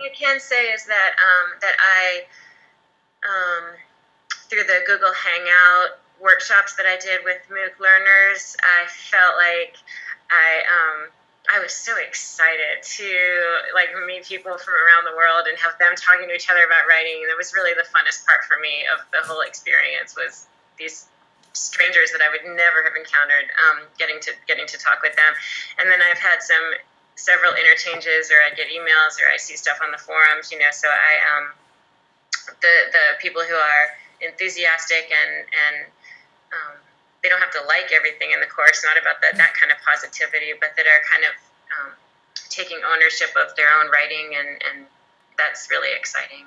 I can say is that um, that I um, through the Google Hangout workshops that I did with MOOC learners, I felt like I um, I was so excited to like meet people from around the world and have them talking to each other about writing. And it was really the funnest part for me of the whole experience was these strangers that I would never have encountered, um, getting to getting to talk with them. And then I've had some several interchanges, or I get emails, or I see stuff on the forums. You know, so I um, the the people who are enthusiastic and and um, they don't have to like everything in the course. Not about that that kind of positivity, but that are kind of um, taking ownership of their own writing, and and that's really exciting.